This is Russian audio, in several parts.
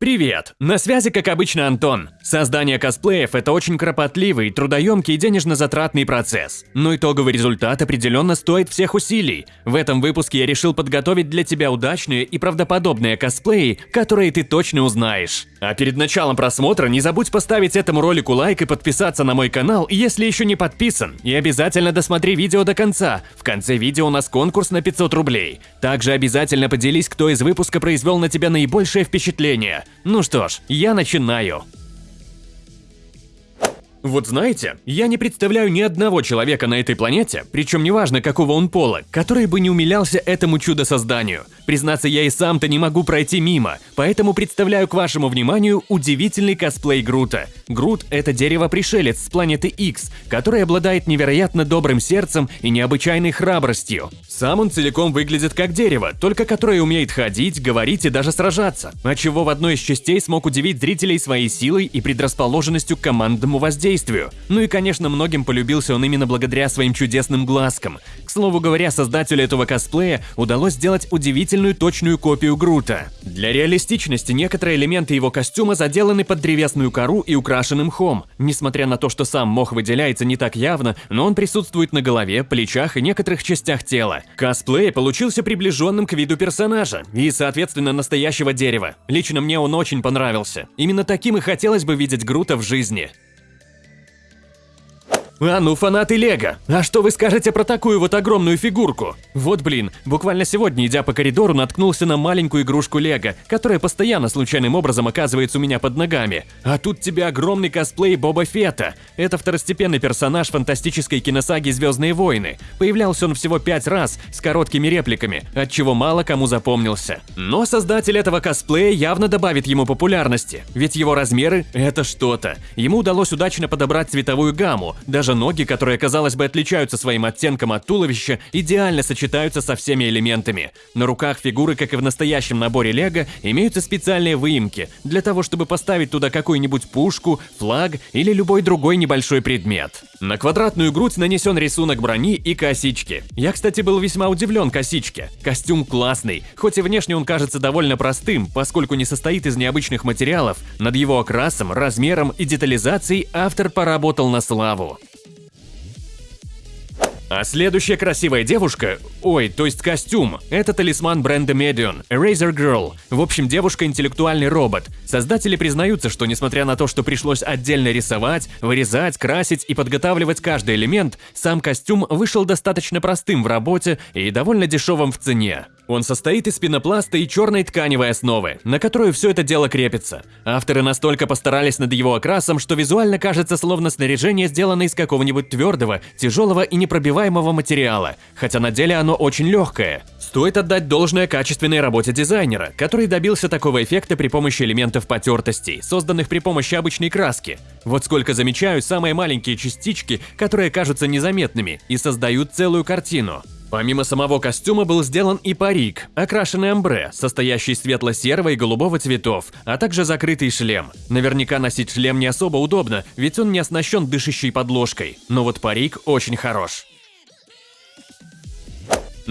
Привет! На связи, как обычно, Антон. Создание косплеев – это очень кропотливый, трудоемкий и денежно-затратный процесс. Но итоговый результат определенно стоит всех усилий. В этом выпуске я решил подготовить для тебя удачные и правдоподобные косплеи, которые ты точно узнаешь. А перед началом просмотра не забудь поставить этому ролику лайк и подписаться на мой канал, если еще не подписан. И обязательно досмотри видео до конца. В конце видео у нас конкурс на 500 рублей. Также обязательно поделись, кто из выпуска произвел на тебя наибольшее впечатление. Ну что ж, я начинаю. Вот знаете, я не представляю ни одного человека на этой планете, причем неважно какого он пола, который бы не умилялся этому чудо-созданию. Признаться, я и сам-то не могу пройти мимо, поэтому представляю к вашему вниманию удивительный косплей Грута. Грут – это дерево-пришелец с планеты X, который обладает невероятно добрым сердцем и необычайной храбростью. Сам он целиком выглядит как дерево, только которое умеет ходить, говорить и даже сражаться, отчего в одной из частей смог удивить зрителей своей силой и предрасположенностью к командному воздействию воздействию. Ну и, конечно, многим полюбился он именно благодаря своим чудесным глазкам. К слову говоря, создателю этого косплея удалось сделать удивительную точную копию Грута. Для реалистичности некоторые элементы его костюма заделаны под древесную кору и украшены мхом. Несмотря на то, что сам мох выделяется не так явно, но он присутствует на голове, плечах и некоторых частях тела. Косплей получился приближенным к виду персонажа и, соответственно, настоящего дерева. Лично мне он очень понравился. Именно таким и хотелось бы видеть Грута в жизни. А ну, фанаты Лего, а что вы скажете про такую вот огромную фигурку? Вот блин, буквально сегодня, идя по коридору, наткнулся на маленькую игрушку Лего, которая постоянно случайным образом оказывается у меня под ногами. А тут тебе огромный косплей Боба Фетта. Это второстепенный персонаж фантастической киносаги «Звездные войны». Появлялся он всего пять раз, с короткими репликами, от чего мало кому запомнился. Но создатель этого косплея явно добавит ему популярности, ведь его размеры – это что-то. Ему удалось удачно подобрать цветовую гамму, даже даже ноги, которые, казалось бы, отличаются своим оттенком от туловища, идеально сочетаются со всеми элементами. На руках фигуры, как и в настоящем наборе Лего, имеются специальные выемки для того, чтобы поставить туда какую-нибудь пушку, флаг или любой другой небольшой предмет. На квадратную грудь нанесен рисунок брони и косички. Я, кстати, был весьма удивлен косичке. Костюм классный, хоть и внешне он кажется довольно простым, поскольку не состоит из необычных материалов, над его окрасом, размером и детализацией автор поработал на славу. А следующая красивая девушка, ой, то есть костюм, это талисман бренда Medion, Eraser Girl. В общем, девушка интеллектуальный робот. Создатели признаются, что несмотря на то, что пришлось отдельно рисовать, вырезать, красить и подготавливать каждый элемент, сам костюм вышел достаточно простым в работе и довольно дешевым в цене. Он состоит из пенопласта и черной тканевой основы, на которую все это дело крепится. Авторы настолько постарались над его окрасом, что визуально кажется словно снаряжение сделано из какого-нибудь твердого, тяжелого и непробиваемого материала, хотя на деле оно очень легкое. Стоит отдать должное качественной работе дизайнера, который добился такого эффекта при помощи элементов потертостей, созданных при помощи обычной краски. Вот сколько замечаю самые маленькие частички, которые кажутся незаметными и создают целую картину. Помимо самого костюма был сделан и парик, окрашенный омбре, состоящий светло-серого и голубого цветов, а также закрытый шлем. Наверняка носить шлем не особо удобно, ведь он не оснащен дышащей подложкой, но вот парик очень хорош.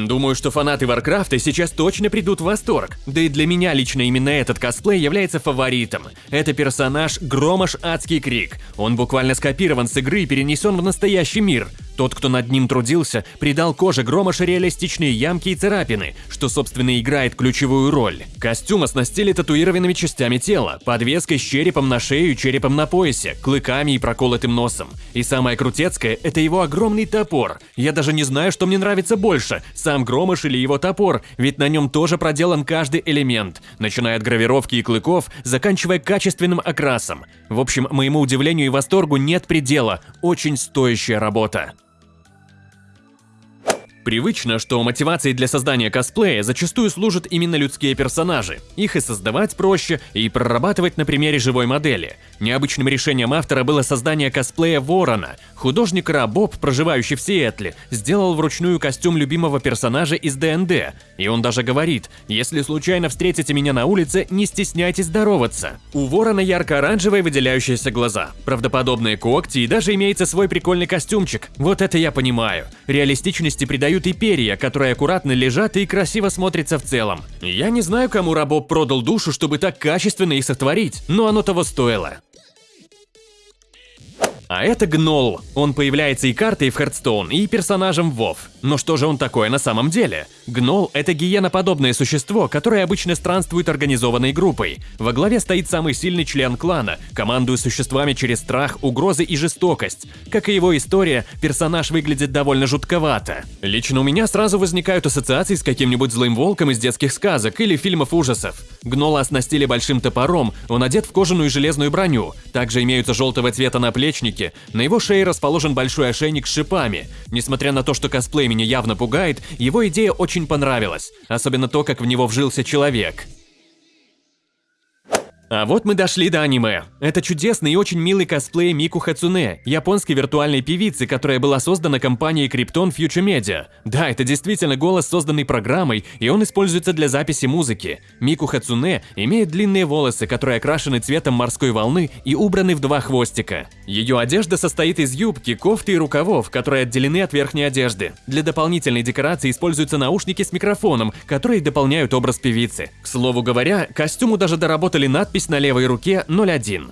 Думаю, что фанаты Warcraft а сейчас точно придут в восторг. Да и для меня лично именно этот косплей является фаворитом. Это персонаж Громаш Адский Крик. Он буквально скопирован с игры и перенесен в настоящий мир. Тот, кто над ним трудился, придал коже Громаша реалистичные ямки и царапины, что, собственно, играет ключевую роль. Костюм оснастили татуированными частями тела, подвеской с черепом на шею и черепом на поясе, клыками и проколотым носом. И самое крутецкое – это его огромный топор. Я даже не знаю, что мне нравится больше – сам Громаш или его топор, ведь на нем тоже проделан каждый элемент, начиная от гравировки и клыков, заканчивая качественным окрасом. В общем, моему удивлению и восторгу нет предела, очень стоящая работа. Привычно, что мотивацией для создания косплея зачастую служат именно людские персонажи. Их и создавать проще, и прорабатывать на примере живой модели. Необычным решением автора было создание косплея Ворона. Художник Ра Боб, проживающий в Сиэтле, сделал вручную костюм любимого персонажа из ДНД. И он даже говорит, если случайно встретите меня на улице, не стесняйтесь здороваться. У Ворона ярко-оранжевые выделяющиеся глаза, правдоподобные когти и даже имеется свой прикольный костюмчик. Вот это я понимаю. Реалистичности придают имеют и перья, которые аккуратно лежат и красиво смотрятся в целом. Я не знаю, кому Рабоб продал душу, чтобы так качественно их сотворить, но оно того стоило. А это Гнол. Он появляется и картой в Hearthstone, и персонажем в WoW. Но что же он такое на самом деле? Гнол – это гиеноподобное существо, которое обычно странствует организованной группой. Во главе стоит самый сильный член клана, командуя существами через страх, угрозы и жестокость. Как и его история, персонаж выглядит довольно жутковато. Лично у меня сразу возникают ассоциации с каким-нибудь злым волком из детских сказок или фильмов ужасов. Гнола оснастили большим топором, он одет в кожаную и железную броню. Также имеются желтого цвета наплечники, на его шее расположен большой ошейник с шипами. Несмотря на то, что косплей меня явно пугает, его идея очень понравилась. Особенно то, как в него вжился человек. А вот мы дошли до аниме. Это чудесный и очень милый косплей Мику Хацуне, японской виртуальной певицы, которая была создана компанией Krypton Future Media. Да, это действительно голос, созданный программой, и он используется для записи музыки. Мику Хацуне имеет длинные волосы, которые окрашены цветом морской волны и убраны в два хвостика. Ее одежда состоит из юбки, кофты и рукавов, которые отделены от верхней одежды. Для дополнительной декорации используются наушники с микрофоном, которые дополняют образ певицы. К слову говоря, костюму даже доработали надпись надпись на левой руке 01.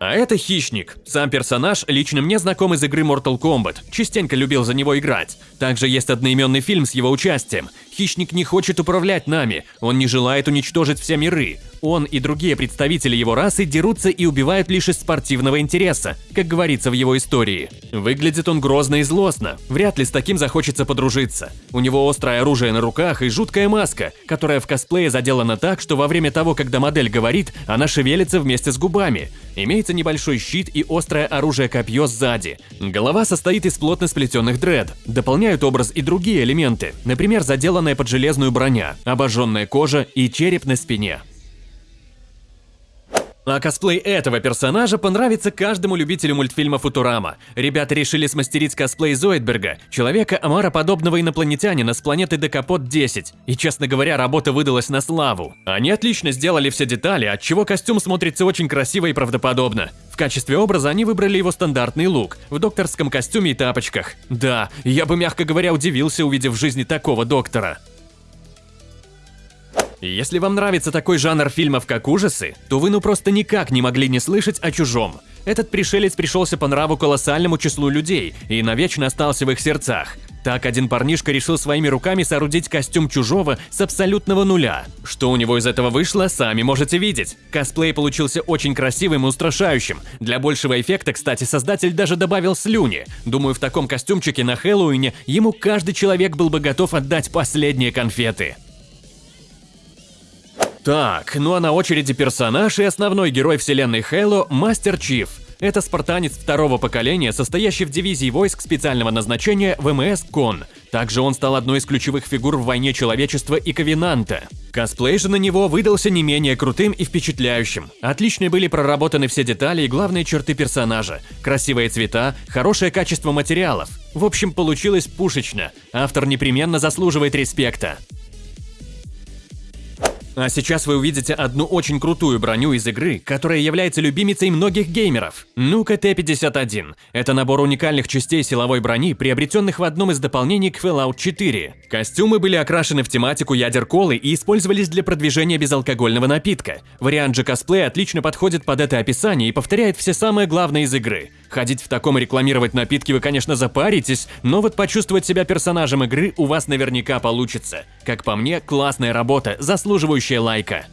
А это Хищник. Сам персонаж лично мне знаком из игры Mortal Kombat, частенько любил за него играть. Также есть одноименный фильм с его участием. Хищник не хочет управлять нами, он не желает уничтожить все миры. Он и другие представители его расы дерутся и убивают лишь из спортивного интереса, как говорится в его истории. Выглядит он грозно и злостно, вряд ли с таким захочется подружиться. У него острое оружие на руках и жуткая маска, которая в косплее заделана так, что во время того, когда модель говорит, она шевелится вместе с губами. Имеется небольшой щит и острое оружие-копье сзади. Голова состоит из плотно сплетенных дред. Дополняют образ и другие элементы, например, заделанная под железную броня, обожженная кожа и череп на спине. А косплей этого персонажа понравится каждому любителю мультфильма Футурама. Ребята решили смастерить косплей Зоидберга, человека омароподобного инопланетянина с планеты Декапот-10. И, честно говоря, работа выдалась на славу. Они отлично сделали все детали, отчего костюм смотрится очень красиво и правдоподобно. В качестве образа они выбрали его стандартный лук, в докторском костюме и тапочках. Да, я бы, мягко говоря, удивился, увидев в жизни такого доктора. Если вам нравится такой жанр фильмов, как ужасы, то вы ну просто никак не могли не слышать о «Чужом». Этот пришелец пришелся по нраву колоссальному числу людей и навечно остался в их сердцах. Так один парнишка решил своими руками соорудить костюм чужого с абсолютного нуля. Что у него из этого вышло, сами можете видеть. Косплей получился очень красивым и устрашающим. Для большего эффекта, кстати, создатель даже добавил слюни. Думаю, в таком костюмчике на Хэллоуине ему каждый человек был бы готов отдать последние конфеты. Так, ну а на очереди персонаж и основной герой вселенной Halo – Мастер Чиф. Это спартанец второго поколения, состоящий в дивизии войск специального назначения ВМС КОН. Также он стал одной из ключевых фигур в войне человечества и Ковенанта. Косплей же на него выдался не менее крутым и впечатляющим. Отлично были проработаны все детали и главные черты персонажа. Красивые цвета, хорошее качество материалов. В общем, получилось пушечно. Автор непременно заслуживает респекта. А сейчас вы увидите одну очень крутую броню из игры, которая является любимицей многих геймеров. Нука Т-51. Это набор уникальных частей силовой брони, приобретенных в одном из дополнений к Fallout 4. Костюмы были окрашены в тематику ядер колы и использовались для продвижения безалкогольного напитка. Вариант же косплея отлично подходит под это описание и повторяет все самое главное из игры. Ходить в таком и рекламировать напитки вы, конечно, запаритесь, но вот почувствовать себя персонажем игры у вас наверняка получится. Как по мне, классная работа, заслуживающая лайка.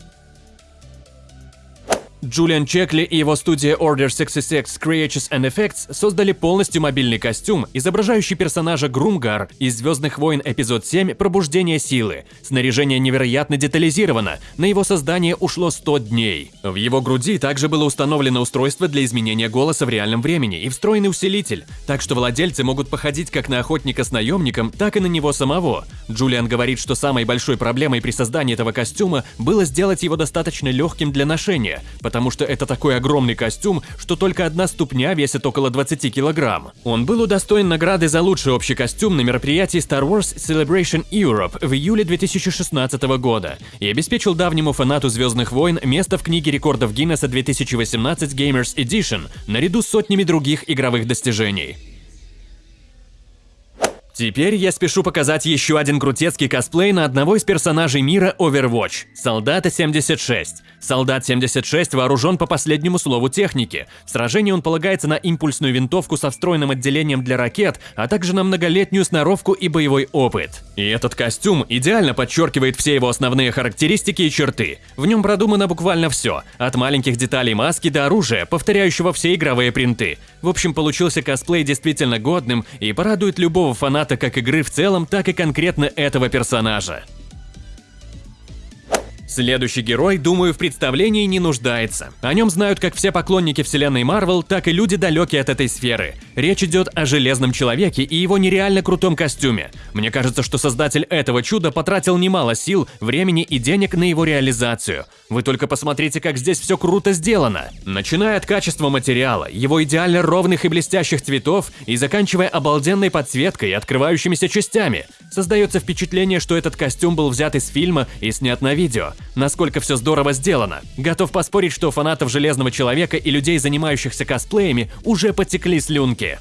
Джулиан Чекли и его студия Order 66 Creatures and Effects создали полностью мобильный костюм, изображающий персонажа Грумгар из «Звездных войн» эпизод 7 «Пробуждение силы». Снаряжение невероятно детализировано, на его создание ушло 100 дней. В его груди также было установлено устройство для изменения голоса в реальном времени и встроенный усилитель, так что владельцы могут походить как на охотника с наемником, так и на него самого. Джулиан говорит, что самой большой проблемой при создании этого костюма было сделать его достаточно легким для ношения, потому что это такой огромный костюм, что только одна ступня весит около 20 килограмм. Он был удостоен награды за лучший общий костюм на мероприятии Star Wars Celebration Europe в июле 2016 года и обеспечил давнему фанату Звездных войн место в книге рекордов Гиннесса 2018 Gamers Edition наряду с сотнями других игровых достижений. Теперь я спешу показать еще один крутецкий косплей на одного из персонажей мира Overwatch – Солдата 76. Солдат 76 вооружен по последнему слову техники. В сражении он полагается на импульсную винтовку со встроенным отделением для ракет, а также на многолетнюю сноровку и боевой опыт. И этот костюм идеально подчеркивает все его основные характеристики и черты. В нем продумано буквально все, от маленьких деталей маски до оружия, повторяющего все игровые принты. В общем, получился косплей действительно годным и порадует любого фаната как игры в целом, так и конкретно этого персонажа. Следующий герой, думаю, в представлении не нуждается. О нем знают как все поклонники вселенной Марвел, так и люди далекие от этой сферы. Речь идет о Железном Человеке и его нереально крутом костюме. Мне кажется, что создатель этого чуда потратил немало сил, времени и денег на его реализацию. Вы только посмотрите, как здесь все круто сделано. Начиная от качества материала, его идеально ровных и блестящих цветов и заканчивая обалденной подсветкой и открывающимися частями. Создается впечатление, что этот костюм был взят из фильма и снят на видео. Насколько все здорово сделано. Готов поспорить, что фанатов Железного Человека и людей, занимающихся косплеями, уже потекли слюнки.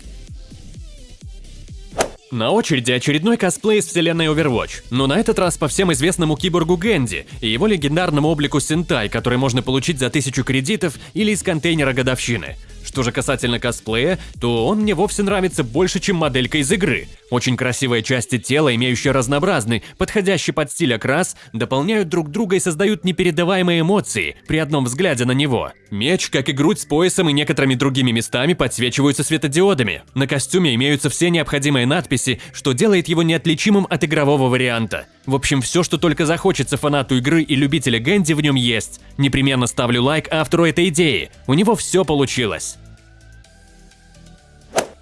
На очереди очередной косплей из вселенной Overwatch, но на этот раз по всем известному киборгу Гэнди и его легендарному облику Сентай, который можно получить за тысячу кредитов или из контейнера годовщины. Что же касательно косплея, то он мне вовсе нравится больше, чем моделька из игры. Очень красивые части тела, имеющие разнообразный, подходящий под стиль окрас, дополняют друг друга и создают непередаваемые эмоции при одном взгляде на него. Меч, как и грудь с поясом и некоторыми другими местами подсвечиваются светодиодами. На костюме имеются все необходимые надписи, что делает его неотличимым от игрового варианта. В общем, все, что только захочется фанату игры и любителя Гэнди в нем есть. Непременно ставлю лайк автору этой идеи. У него все получилось.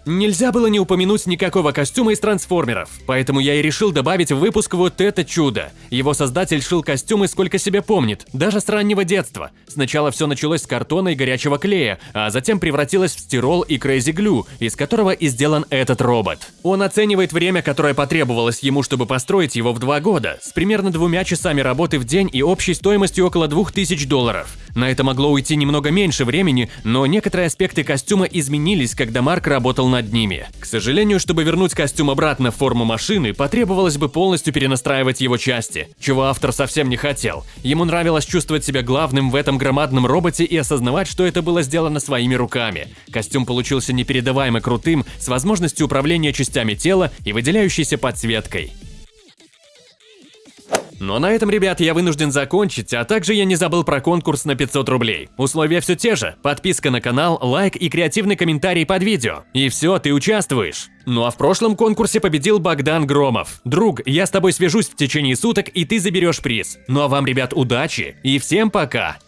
Нельзя было не упомянуть никакого костюма из трансформеров, поэтому я и решил добавить в выпуск вот это чудо. Его создатель шил костюмы сколько себя помнит, даже с раннего детства. Сначала все началось с картона и горячего клея, а затем превратилось в стирол и Krazy Glue, из которого и сделан этот робот. Он оценивает время, которое потребовалось ему, чтобы построить его в два года, с примерно двумя часами работы в день и общей стоимостью около 2000 долларов. На это могло уйти немного меньше времени, но некоторые аспекты костюма изменились, когда Марк работал над ними. К сожалению, чтобы вернуть костюм обратно в форму машины, потребовалось бы полностью перенастраивать его части, чего автор совсем не хотел. Ему нравилось чувствовать себя главным в этом громадном роботе и осознавать, что это было сделано своими руками. Костюм получился непередаваемо крутым, с возможностью управления частями тела и выделяющейся подсветкой. Но на этом, ребят, я вынужден закончить, а также я не забыл про конкурс на 500 рублей. Условия все те же. Подписка на канал, лайк и креативный комментарий под видео. И все, ты участвуешь. Ну а в прошлом конкурсе победил Богдан Громов. Друг, я с тобой свяжусь в течение суток, и ты заберешь приз. Ну а вам, ребят, удачи и всем пока!